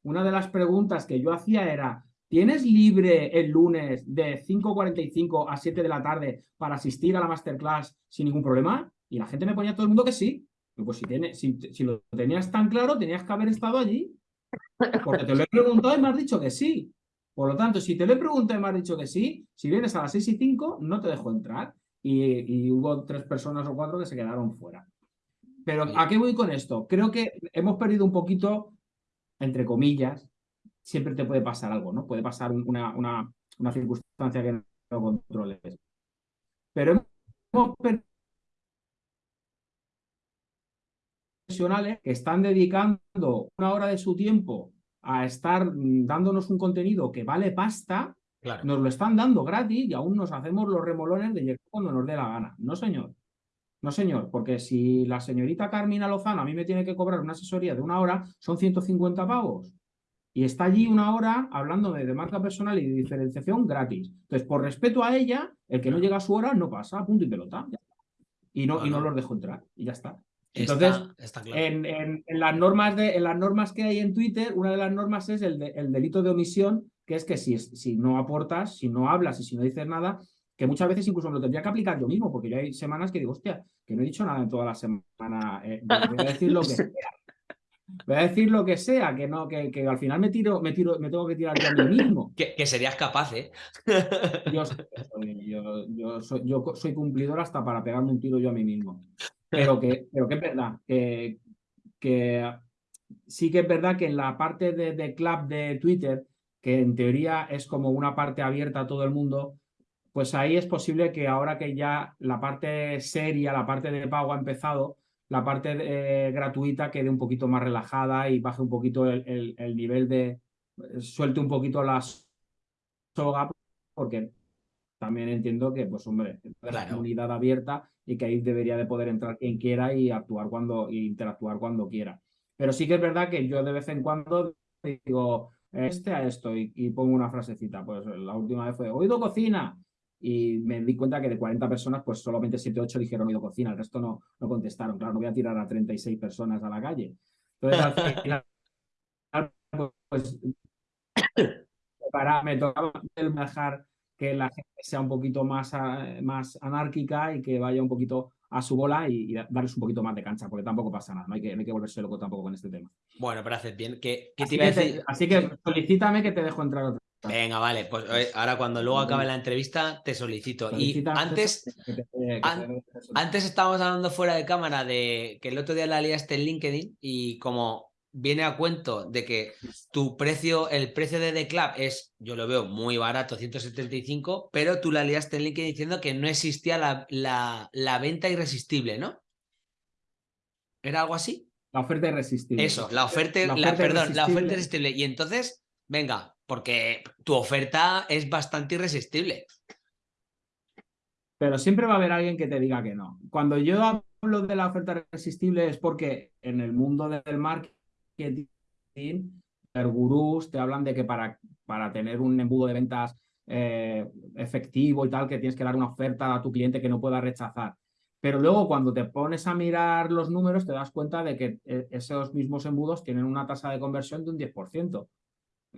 una de las preguntas que yo hacía era, ¿tienes libre el lunes de 5.45 a 7 de la tarde para asistir a la masterclass sin ningún problema? Y la gente me ponía todo el mundo que sí. pues si, tiene, si, lo tenías tan claro, tenías que haber estado allí. Porque te lo he preguntado y me has dicho que sí. Por lo tanto, si te lo he preguntado y me has dicho que sí, si vienes a las 6 y 5, no te dejo entrar. Y, y hubo tres personas o cuatro que se quedaron fuera. Pero ¿a qué voy con esto? Creo que hemos perdido un poquito, entre comillas, siempre te puede pasar algo, ¿no? Puede pasar una, una, una circunstancia que no controles. Pero hemos perdido profesionales que están dedicando una hora de su tiempo a estar dándonos un contenido que vale pasta, nos lo están dando gratis y aún nos hacemos los remolones de llegar cuando nos dé la gana. No, señor. No, señor, porque si la señorita Carmina Lozano a mí me tiene que cobrar una asesoría de una hora, son 150 pavos. Y está allí una hora hablándome de marca personal y de diferenciación gratis. Entonces, por respeto a ella, el que no llega a su hora no pasa, punto y pelota. Y no, y no los dejo entrar, y ya está. Entonces, en, las normas de, en las normas que hay en Twitter, una de las normas es el, el delito de omisión, que es que si, si no aportas, si no hablas y si no dices nada, que muchas veces incluso me lo tendría que aplicar yo mismo, porque ya hay semanas que digo, hostia, que no he dicho nada en toda la semana, eh, voy a decir lo que sea. Voy a decir lo que sea, que no, que, que, al final me tiro, me tiro, me tengo que tirar yo a mí mismo. Que, serías capaz, ¿eh? Yo, yo, yo, soy, yo, soy, cumplidor hasta para pegarme un tiro yo a mí mismo. Pero que, pero que es verdad, que, que sí que es verdad que en la parte de, de club de Twitter, que en teoría es como una parte abierta a todo el mundo, pues ahí es posible que ahora que ya la parte seria, la parte de pago ha empezado, la parte eh, gratuita quede un poquito más relajada y baje un poquito el, nivel de, suelte un poquito la soga, porque también entiendo que, pues hombre, es la comunidad abierta y que ahí debería de poder entrar quien quiera y actuar cuando, e interactuar cuando quiera. Pero sí que es verdad que yo de vez en cuando digo, este a esto y, y pongo una frasecita. Pues la última vez fue, oído cocina, y me di cuenta que de 40 personas, pues solamente 7 8 dijeron oído cocina, el resto no, no contestaron. Claro, no voy a tirar a 36 personas a la calle. Entonces, al final, pues, para, me tocaba dejar que la gente sea un poquito más, más anárquica y que vaya un poquito a su bola y, darles un poquito más de cancha, porque tampoco pasa nada, no hay que, no hay que volverse loco tampoco con este tema. Bueno, pero haces bien. ¿Qué, así, que así que solicítame que te dejo entrar otra Venga, vale, pues eh, ahora cuando luego acabe la entrevista te solicito. Y antes, antes estábamos hablando fuera de cámara de que el otro día la liaste en LinkedIn y como viene a cuento de que tu precio, el precio de The Club es, yo lo veo muy barato, 175, pero tú la liaste en LinkedIn diciendo que no existía la, la, la venta irresistible, ¿no? ¿Era algo así? La oferta irresistible. Eso, la oferta, la, perdón, la oferta irresistible. Y entonces, venga, porque tu oferta es bastante irresistible. Pero siempre va a haber alguien que te diga que no. Cuando yo hablo de la oferta irresistible es porque en el mundo del marketing, los gurús te hablan de que para, para tener un embudo de ventas eh, efectivo y tal, que tienes que dar una oferta a tu cliente que no pueda rechazar. Pero luego cuando te pones a mirar los números te das cuenta de que eh, esos mismos embudos tienen una tasa de conversión de un 10%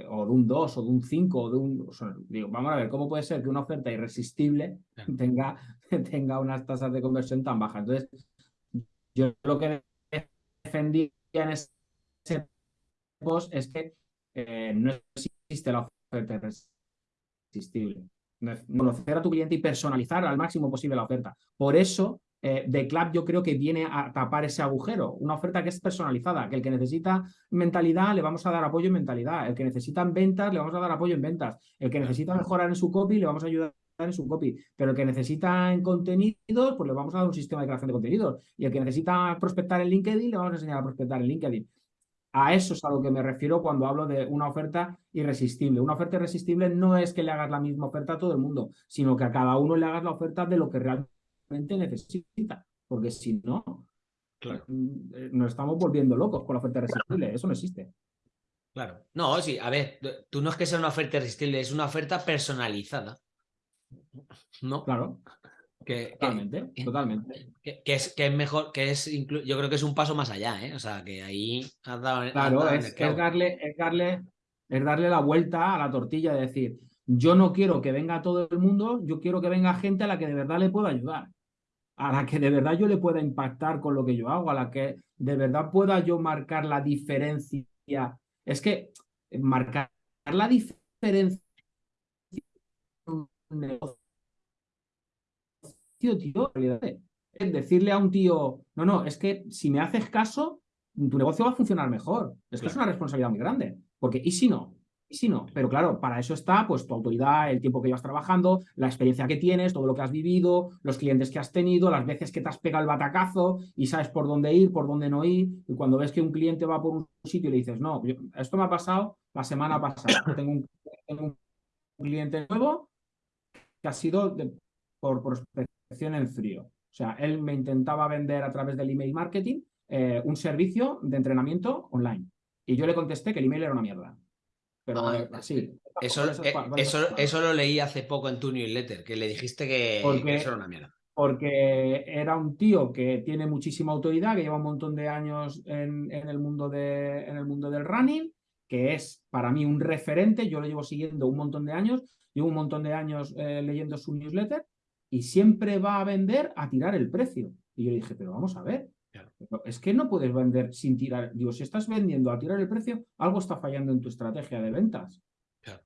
o de un 2 o de un 5 o de un... digo, vamos a ver, ¿cómo puede ser que una oferta irresistible tenga, tenga unas tasas de conversión tan bajas? Entonces, yo lo que defendía en ese post es que eh, no existe la oferta irresistible. Conocer a tu cliente y personalizar al máximo posible la oferta. Por eso eh, The Club yo creo que viene a tapar ese agujero. Una oferta que es personalizada, que el que necesita mentalidad le vamos a dar apoyo en mentalidad, el que necesita ventas le vamos a dar apoyo en ventas, el que necesita mejorar en su copy le vamos a ayudar en su copy, pero el que necesita en contenidos, pues le vamos a dar un sistema de creación de contenidos y el que necesita prospectar en LinkedIn le vamos a enseñar a prospectar en LinkedIn. A eso es a lo que me refiero cuando hablo de una oferta irresistible. Una oferta irresistible no es que le hagas la misma oferta a todo el mundo, sino que a cada uno le hagas la oferta de lo que realmente necesita, porque si no, mm, nos estamos volviendo locos con la oferta irresistible, eso no existe. Claro. No, sí, a ver, tú no es que sea una oferta irresistible, es una oferta personalizada. ¿No? Claro. Que, totalmente, totalmente. Que, es, que es mejor, que es yo creo que es un paso más allá, ¿eh? O sea, que ahí has dado. Claro, es, darle, es, darle, es darle la vuelta a la tortilla, de decir, yo no quiero que venga todo el mundo, yo quiero que venga gente a la que de verdad le pueda ayudar a la que de verdad yo le pueda impactar con lo que yo hago, a la que de verdad pueda yo marcar la diferencia. Es que marcar la diferencia tío, tío, es decirle a un tío, no, no, es que si me haces caso, tu negocio va a funcionar mejor. Es que es una responsabilidad muy grande. Porque, ¿y si no? Y si no, pero claro, para eso está pues tu autoridad, el tiempo que llevas trabajando, la experiencia que tienes, todo lo que has vivido, los clientes que has tenido, las veces que te has pegado el batacazo y sabes por dónde ir, por dónde no ir. Y cuando ves que un cliente va por un sitio y le dices, no, esto me ha pasado la semana pasada. Tengo un, cliente nuevo que ha sido por prospección en frío. O sea, él me intentaba vender a través del email marketing eh, un servicio de entrenamiento online. Y yo le contesté que el email era una mierda. Pero ah, sí. Eso, eh, eso, eso, lo leí hace poco en tu newsletter, que le dijiste que, eso era una mierda. Porque era un tío que tiene muchísima autoridad, que lleva un montón de años en, el, mundo de, en el mundo del running, que es para mí un referente, yo lo llevo siguiendo un montón de años, llevo un montón de años eh, leyendo su newsletter y siempre va a vender a tirar el precio. Y yo dije, pero vamos a ver, es que no puedes vender sin tirar. Digo, si estás vendiendo a tirar el precio, algo está fallando en tu estrategia de ventas.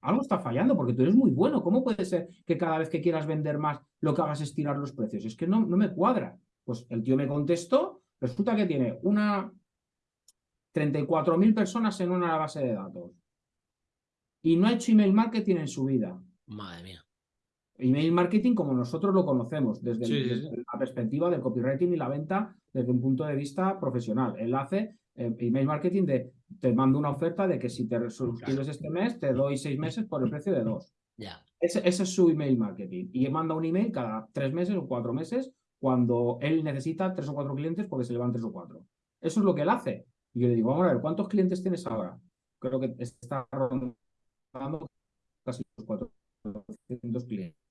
Algo está fallando porque tú eres muy bueno. ¿Cómo puede ser que cada vez que quieras vender más lo que hagas es tirar los precios? Es que no, no me cuadra. Pues el tío me contestó, resulta que tiene una 34.000 personas en una base de datos y no ha hecho email marketing en su vida. Madre mía. Email marketing como nosotros lo conocemos, desde, la perspectiva del copywriting y la venta desde un punto de vista profesional. Él hace eh, email marketing de te mando una oferta de que si te suscribes este mes te doy seis meses por el precio de dos. Ese, ese, es su email marketing. Y él manda un email cada tres meses o cuatro meses cuando él necesita tres o cuatro clientes porque se le van tres o cuatro. Eso es lo que él hace. Y yo le digo, vamos a ver, ¿cuántos clientes tienes ahora? Creo que está rondando casi los 400 clientes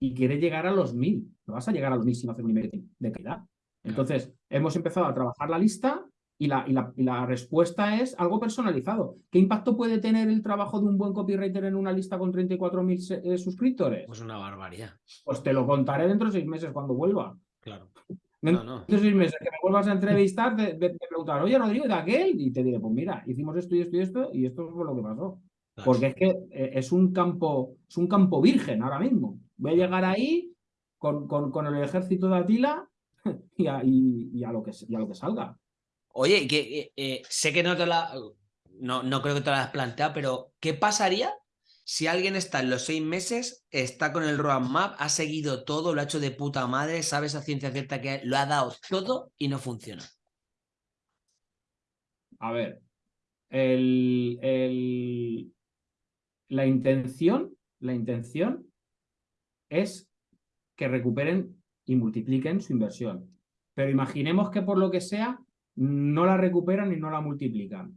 y quiere llegar a los mil. No vas a llegar a los mil sin hacer un email de calidad. Entonces, hemos empezado a trabajar la lista y la, y, la, respuesta es algo personalizado. ¿Qué impacto puede tener el trabajo de un buen copywriter en una lista con 34.000 eh, suscriptores? Pues una barbaridad. Pues te lo contaré dentro de seis meses cuando vuelva. Claro. Dentro de seis meses que me vuelvas a entrevistar, te, preguntar, oye, Rodrigo, ¿de aquel? Y te diré, pues mira, hicimos esto y esto y esto y esto fue lo que pasó. Porque es que eh, es un campo, es un campo virgen ahora mismo. Voy a llegar ahí con, con, el ejército de Atila y a, y, a, lo, que, lo que salga. Oye, que eh, eh, sé que no te la. No, no creo que te la has planteado, pero ¿qué pasaría Si alguien está en los seis meses, está con el roadmap, ha seguido todo, lo ha hecho de puta madre, sabes a ciencia cierta que lo ha dado todo y no funciona. A ver, el, el, la intención, la intención es que recuperen y multipliquen su inversión. Pero imaginemos que por lo que sea no la recuperan y no la multiplican.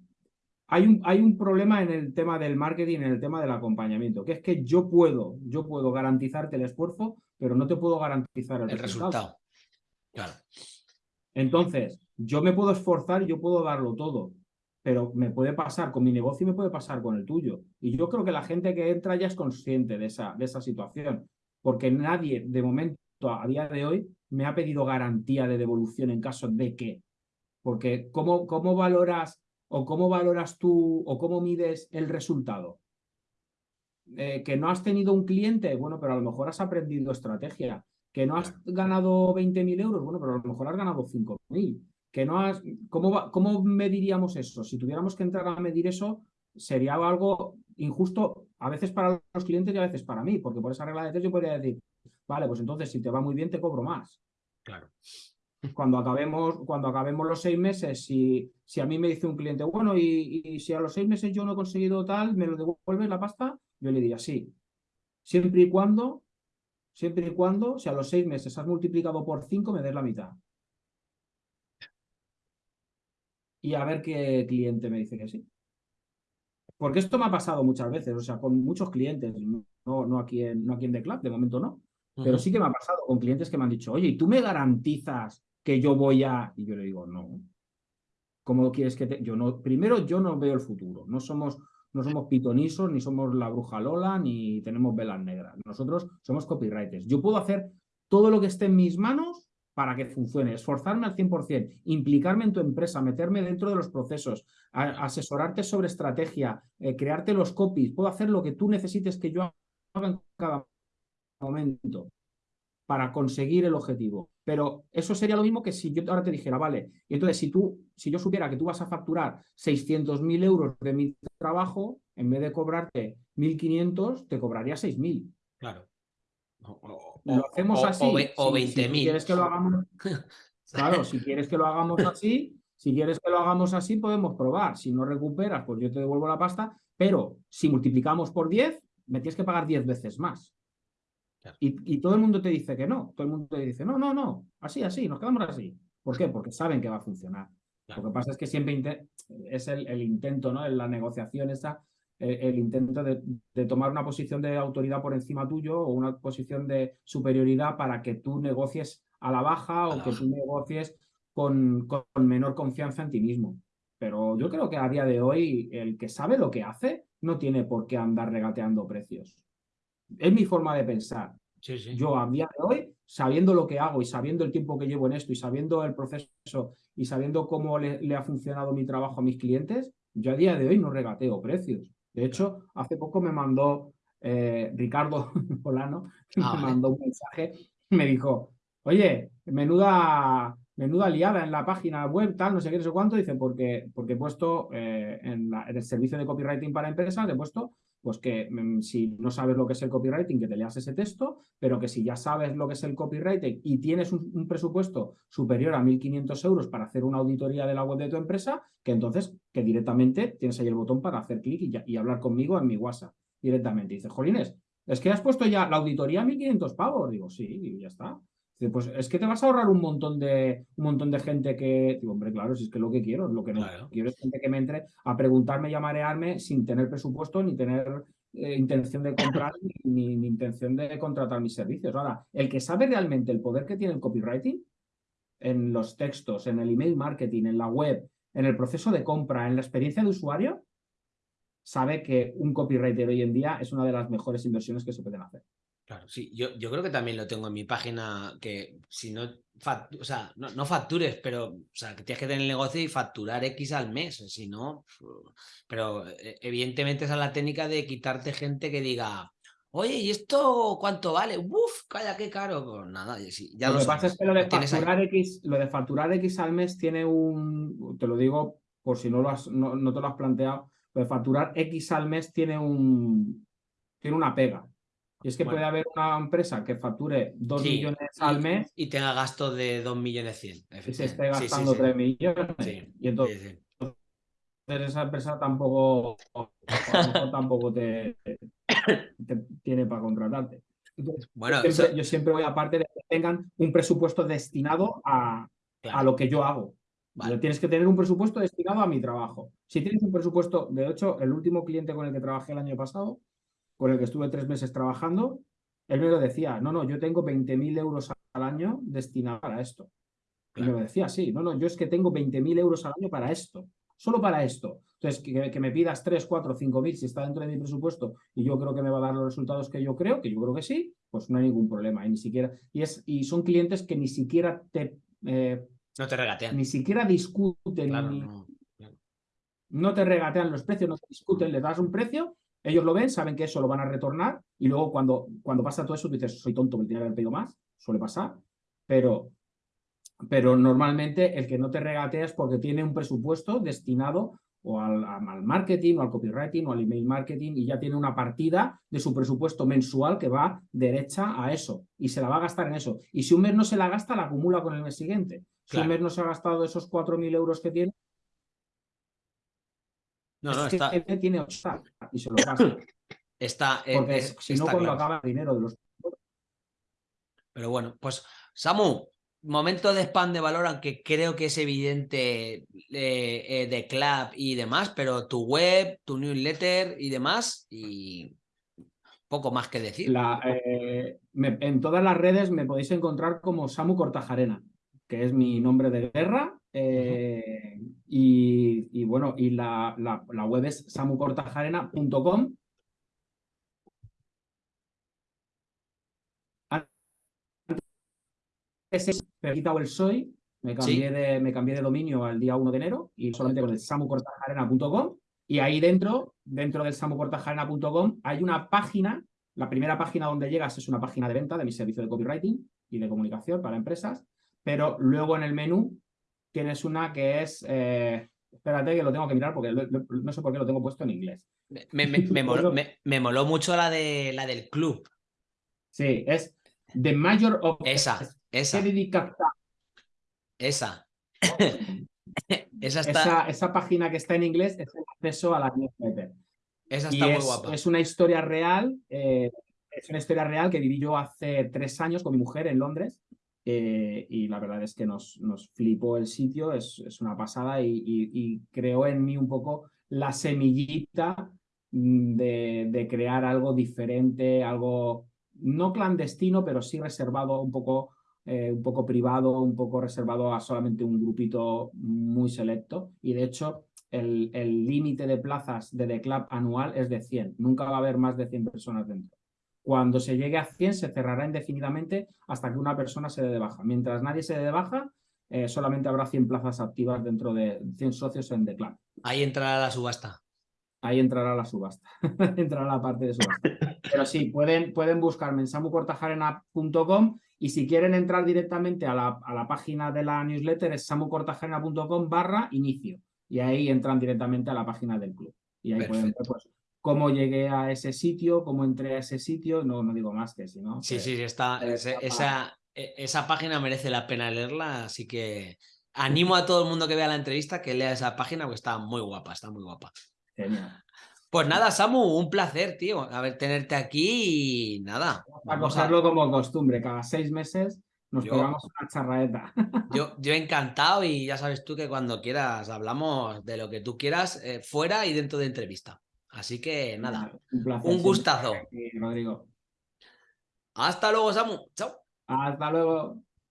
Hay un, hay un, problema en el tema del marketing, en el tema del acompañamiento, que es que yo puedo, yo puedo garantizarte el esfuerzo, pero no te puedo garantizar el, resultado. Claro. Entonces, yo me puedo esforzar y yo puedo darlo todo, pero me puede pasar con mi negocio y me puede pasar con el tuyo. Y yo creo que la gente que entra ya es consciente de esa, de esa situación, porque nadie de momento a día de hoy me ha pedido garantía de devolución en caso de que. Porque ¿cómo, cómo valoras o cómo valoras tú o cómo mides el resultado? Eh, que no has tenido un cliente, bueno, pero a lo mejor has aprendido estrategia. Que no has ganado 20.000 euros, bueno, pero a lo mejor has ganado 5.000. Que no has... ¿Cómo, ¿Cómo mediríamos eso? Si tuviéramos que entrar a medir eso, sería algo injusto a veces para los clientes y a veces para mí, porque por esa regla de tres yo podría decir, vale, pues entonces si te va muy bien te cobro más. Claro. Cuando acabemos, cuando acabemos los seis meses, si, si a mí me dice un cliente, bueno, y, si a los seis meses yo no he conseguido tal, ¿me lo devuelves la pasta? Yo le diría, sí. Siempre y cuando, siempre y cuando, si a los seis meses has multiplicado por cinco, me des la mitad. Y a ver qué cliente me dice que sí. Porque esto me ha pasado muchas veces, o sea, con muchos clientes, no, no, aquí, en, no aquí en The Club, de momento no, pero sí que me ha pasado con clientes que me han dicho, oye, ¿y tú me garantizas que yo voy a...? Y yo le digo, no. ¿Cómo quieres que te...? Yo no... Primero, yo no veo el futuro. No somos, no somos pitonisos, ni somos la bruja Lola, ni tenemos velas negras. Nosotros somos copywriters. Yo puedo hacer todo lo que esté en mis manos para que funcione, esforzarme al 100%, implicarme en tu empresa, meterme dentro de los procesos, asesorarte sobre estrategia, eh, crearte los copies, puedo hacer lo que tú necesites que yo haga en cada momento para conseguir el objetivo. Pero eso sería lo mismo que si yo ahora te dijera, vale, y entonces si tú, si yo supiera que tú vas a facturar 600.000 euros de mi trabajo, en vez de cobrarte 1.500, te cobraría 6.000. Claro. Lo hacemos así. O, 20.000. Si, quieres que lo hagamos... claro, si quieres que lo hagamos así, si quieres que lo hagamos así, podemos probar. Si no recuperas, pues yo te devuelvo la pasta, pero si multiplicamos por 10, me tienes que pagar 10 veces más. Y, todo el mundo te dice que no. Todo el mundo te dice, no, no, no, así, así, nos quedamos así. ¿Por qué? Porque saben que va a funcionar. Lo que pasa es que siempre es el, intento, ¿no? En la negociación esa, el, intento de, tomar una posición de autoridad por encima tuyo o una posición de superioridad para que tú negocies a la baja o que tú negocies con, con menor confianza en ti mismo. Pero yo creo que a día de hoy el que sabe lo que hace no tiene por qué andar regateando precios. Es mi forma de pensar. Yo a día de hoy, sabiendo lo que hago y sabiendo el tiempo que llevo en esto y sabiendo el proceso y sabiendo cómo le, ha funcionado mi trabajo a mis clientes, yo a día de hoy no regateo precios. De hecho, hace poco me mandó eh, Ricardo Polano, ah, me mandó un mensaje, me dijo, oye, menuda, menuda liada en la página web, tal, no sé qué, no sé cuánto, dice, porque, porque he puesto eh, en, en, el servicio de copywriting para empresas, he puesto pues que mm, si no sabes lo que es el copywriting, que te leas ese texto, pero que si ya sabes lo que es el copywriting y tienes un, presupuesto superior a 1.500 euros para hacer una auditoría de la web de tu empresa, que entonces que directamente tienes ahí el botón para hacer clic y, hablar conmigo en mi WhatsApp directamente. Dices, Jolines, es que has puesto ya la auditoría a 1.500 pavos. Digo, sí, y ya está pues es que te vas a ahorrar un montón de, un montón de gente que, digo, hombre, claro, si es que lo que quiero, lo que no quiero es gente que me entre a preguntarme y a marearme sin tener presupuesto ni tener eh, intención de comprar ni, ni, intención de contratar mis servicios. Ahora, el que sabe realmente el poder que tiene el copywriting en los textos, en el email marketing, en la web, en el proceso de compra, en la experiencia de usuario, sabe que un copywriter hoy en día es una de las mejores inversiones que se pueden hacer. Claro, sí, yo, yo creo que también lo tengo en mi página, que si no, o sea, no, factures, pero, o sea, que tienes que tener el negocio y facturar X al mes, si no, pero eh, evidentemente esa es la técnica de quitarte gente que diga, oye, ¿y esto cuánto vale? Uf, calla, qué caro. Pues nada, ya lo, que pasa es que lo de, facturar X, lo de facturar X al mes tiene un, te lo digo por si no, lo has, no, no te lo has planteado, lo de facturar X al mes tiene un, tiene una pega. Y es que puede haber una empresa que facture 2 millones al mes. Y tenga gasto de 2 millones 100. Y se esté gastando 3 millones. y entonces, esa empresa tampoco, tampoco te, tiene para contratarte. bueno, yo siempre, voy aparte de que tengan un presupuesto destinado a, a lo que yo hago. Tienes que tener un presupuesto destinado a mi trabajo. Si tienes un presupuesto, de hecho, el último cliente con el que trabajé el año pasado, con el que estuve tres meses trabajando, él me lo decía, no, no, yo tengo 20.000 euros al año destinados para esto. Y me lo decía así, no, no, yo es que tengo 20.000 euros al año para esto, solo para esto. Entonces, que, me pidas 3, 4, 5.000 si está dentro de mi presupuesto y yo creo que me va a dar los resultados que yo creo, que yo creo que sí, pues no hay ningún problema. Y ni siquiera, y, es, y son clientes que ni siquiera te... Eh, no te regatean. Ni siquiera discuten. no te regatean los precios, no te discuten, les das un precio ellos lo ven, saben que eso lo van a retornar y luego cuando, cuando pasa todo eso tú dices, soy tonto, me tiene que haber pedido más, suele pasar, pero, pero normalmente el que no te regatea es porque tiene un presupuesto destinado o al, al, marketing o al copywriting o al email marketing y ya tiene una partida de su presupuesto mensual que va derecha a eso y se la va a gastar en eso. Y si un mes no se la gasta, la acumula con el mes siguiente. Si un mes no se ha gastado esos 4.000 euros que tiene, no, no, está. tiene y se lo gasta. Está. Porque si no, cuando acaba el dinero de los. Pero bueno, pues Samu, momento de spam de valor, aunque creo que es evidente eh, eh, de club y demás, pero tu web, tu newsletter y demás, y poco más que decir. La, eh, en todas las redes me podéis encontrar como Samu Cortajarena, que es mi nombre de guerra, y, bueno, y la, la, web es samucortajarena.com. Me he quitado el soy, me cambié, de, me cambié de dominio al día 1 de enero y solamente con el samucortajarena.com. Y ahí dentro, dentro del samucortajarena.com, hay una página. La primera página donde llegas es una página de venta de mi servicio de copywriting y de comunicación para empresas. Pero luego en el menú tienes una que es... Eh, espérate que lo tengo que mirar porque no sé por qué lo tengo puesto en inglés. Me, me, moló, mucho la, de, la del club. Sí, es The Major of... Esa, esa. Esa. esa, está... esa, página que está en inglés es el acceso a la newsletter. Esa está muy guapa. Es una historia real, eh, es una historia real que viví yo hace tres años con mi mujer en Londres eh, y la verdad es que nos, nos flipó el sitio, es, es una pasada y, creó en mí un poco la semillita mm, de, de, crear algo diferente, algo no clandestino, pero sí reservado un poco, eh, un poco privado, un poco reservado a solamente un grupito muy selecto. Y de hecho, el límite de plazas de The Club anual es de 100. Nunca va a haber más de 100 personas dentro. Cuando se llegue a 100 se cerrará indefinidamente hasta que una persona se dé de baja. Mientras nadie se dé de baja, eh, solamente habrá 100 plazas activas dentro de 100 socios en The Club. Ahí entrará la subasta. Ahí entrará la subasta, entrará la parte de subasta. Pero sí, pueden, pueden buscarme en samucortajarena.com y si quieren entrar directamente a la, a la página de la newsletter es samucortajarena.com barra inicio. Y ahí entran directamente a la página del club. Y ahí pueden ver pues, cómo llegué a ese sitio, cómo entré a ese sitio, no, no digo más que si no. Sí, sí, está, esa, e, esa página merece la pena leerla, así que animo a todo el mundo que vea la entrevista que lea esa página porque está muy guapa, está muy guapa. Genial. Pues nada, Samu, un placer, tío, a ver, tenerte aquí y nada. A cogerlo como costumbre, cada seis meses nos pegamos una charraeta. Yo, yo encantado y ya sabes tú que cuando quieras hablamos de lo que tú quieras, eh, fuera y dentro de entrevista. Así que nada, un, gustazo. Rodrigo. Hasta luego, Samu. Chao. Hasta luego.